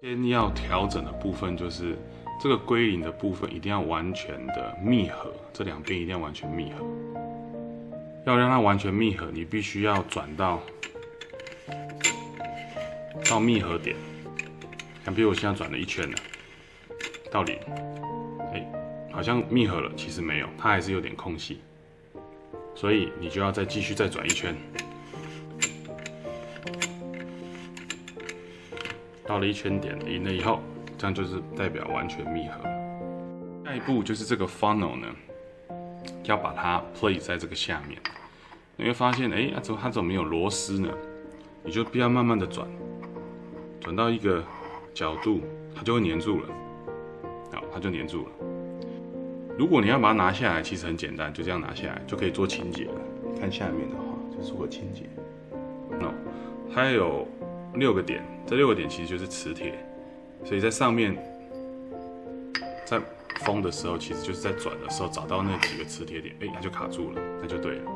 先要调整的部分就是这个归零的部分一定要完全的密合，这两边一定要完全密合。要让它完全密合，你必须要转到到密合点。像比如我现在转了一圈了，到零，哎，好像密合了，其实没有，它还是有点空隙，所以你就要再继续再转一圈。到了一圈点零了以后，这样就是代表完全密合。下一步就是这个 funnel 呢，要把它 place 在这个下面。你会发现，哎，怎么它怎么没有螺丝呢？你就不要慢慢的转，转到一个角度，它就会粘住了。好，它就粘住了。如果你要把它拿下来，其实很简单，就这样拿下来就可以做清洁了。看下面的话，就是做清洁。no，它有。六个点，这六个点其实就是磁铁，所以在上面，在封的时候，其实就是在转的时候找到那几个磁铁点，哎，它就卡住了，那就对了。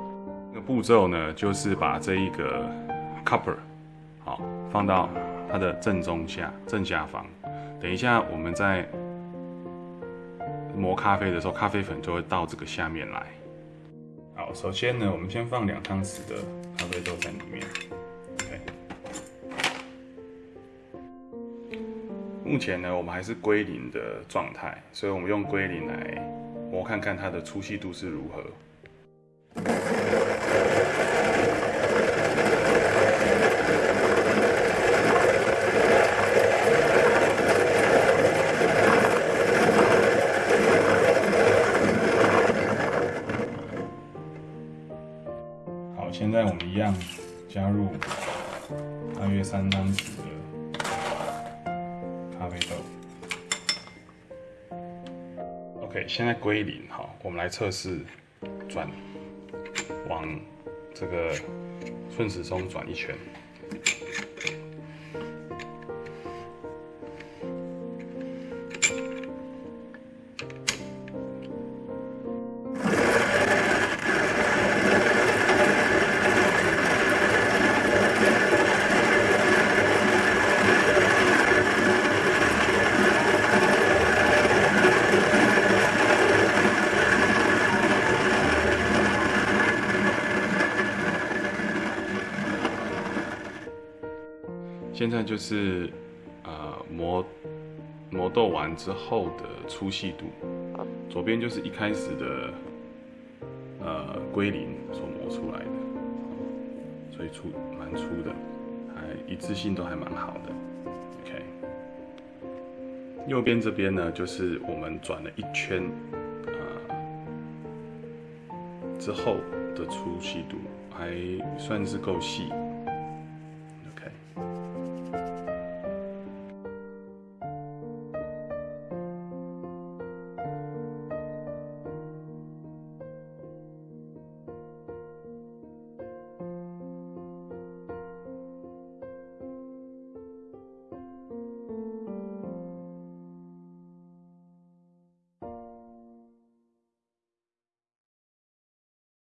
那个步骤呢，就是把这一个 copper 好放到它的正中下正下方。等一下我们在磨咖啡的时候，咖啡粉就会到这个下面来。好，首先呢，我们先放两汤匙的咖啡豆在里面。目前呢，我们还是归零的状态，所以我们用归零来磨看看它的粗细度是如何。好，现在我们一样加入大约三张纸，OK，现在归零，好，我们来测试转，往这个顺时钟转一圈。现在就是呃磨磨豆完之后的粗细度，左边就是一开始的呃龟鳞所磨出来的，所以粗蛮粗的，还一致性都还蛮好的。OK，右边这边呢就是我们转了一圈呃之后的粗细度，还算是够细。